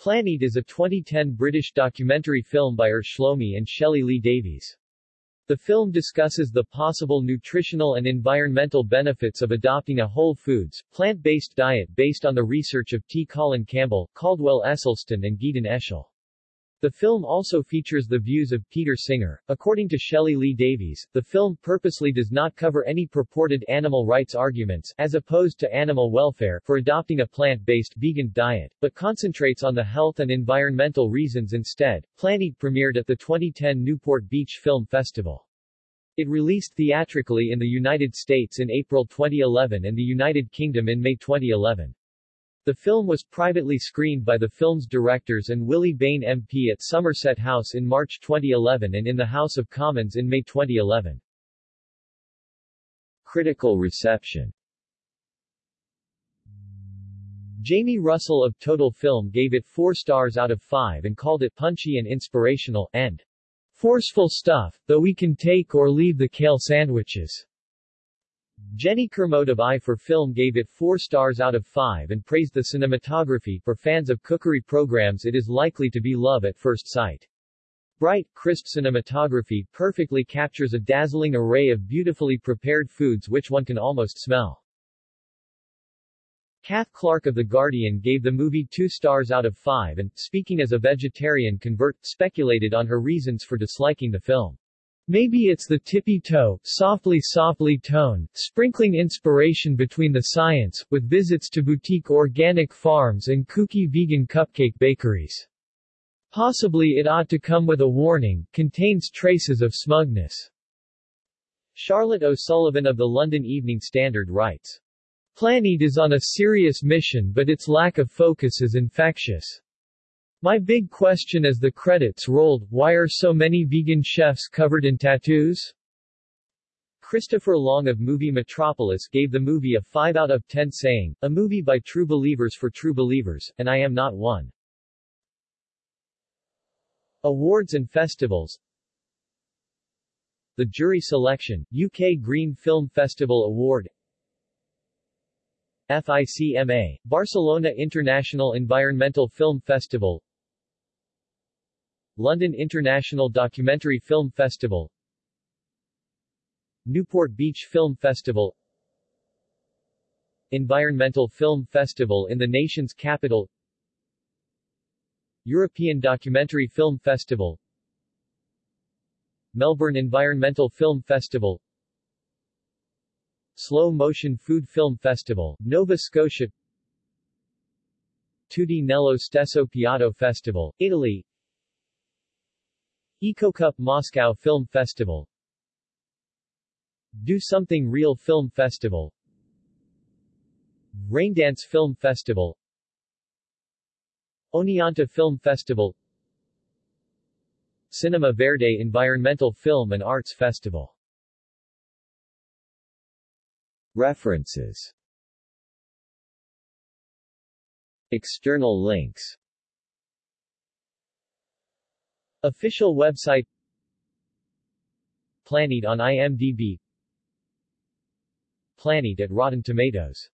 Planeat is a 2010 British documentary film by Or Shlomi and Shelley Lee Davies. The film discusses the possible nutritional and environmental benefits of adopting a whole foods, plant-based diet based on the research of T. Colin Campbell, Caldwell Esselstyn and Gideon Eshel. The film also features the views of Peter Singer. According to Shelley Lee Davies, the film purposely does not cover any purported animal rights arguments, as opposed to animal welfare, for adopting a plant-based vegan diet, but concentrates on the health and environmental reasons instead. Planeat premiered at the 2010 Newport Beach Film Festival. It released theatrically in the United States in April 2011 and the United Kingdom in May 2011. The film was privately screened by the film's directors and Willie Bain MP at Somerset House in March 2011 and in the House of Commons in May 2011. Critical reception Jamie Russell of Total Film gave it 4 stars out of 5 and called it punchy and inspirational, and forceful stuff, though we can take or leave the kale sandwiches. Jenny Kermode of Eye for Film gave it 4 stars out of 5 and praised the cinematography. For fans of cookery programs it is likely to be love at first sight. Bright, crisp cinematography perfectly captures a dazzling array of beautifully prepared foods which one can almost smell. Cath Clarke of The Guardian gave the movie 2 stars out of 5 and, speaking as a vegetarian convert, speculated on her reasons for disliking the film. Maybe it's the tippy-toe, softly-softly tone, sprinkling inspiration between the science, with visits to boutique organic farms and kooky vegan cupcake bakeries. Possibly it ought to come with a warning, contains traces of smugness. Charlotte O'Sullivan of the London Evening Standard writes, Planeat is on a serious mission but its lack of focus is infectious. My big question as the credits rolled, why are so many vegan chefs covered in tattoos? Christopher Long of Movie Metropolis gave the movie a 5 out of 10 saying, a movie by true believers for true believers, and I am not one. Awards and festivals The Jury Selection, UK Green Film Festival Award FICMA, Barcelona International Environmental Film Festival London International Documentary Film Festival. Newport Beach Film Festival. Environmental Film Festival in the nation's capital. European Documentary Film Festival. Melbourne Environmental Film Festival. Slow Motion Food Film Festival, Nova Scotia. Tutti Nello Stesso Piatto Festival, Italy EcoCup Moscow Film Festival. Do Something Real Film Festival. Raindance Film Festival. Oneonta Film Festival. Cinema Verde Environmental Film and Arts Festival. References. External links Official website Planeat on IMDb Planeat at Rotten Tomatoes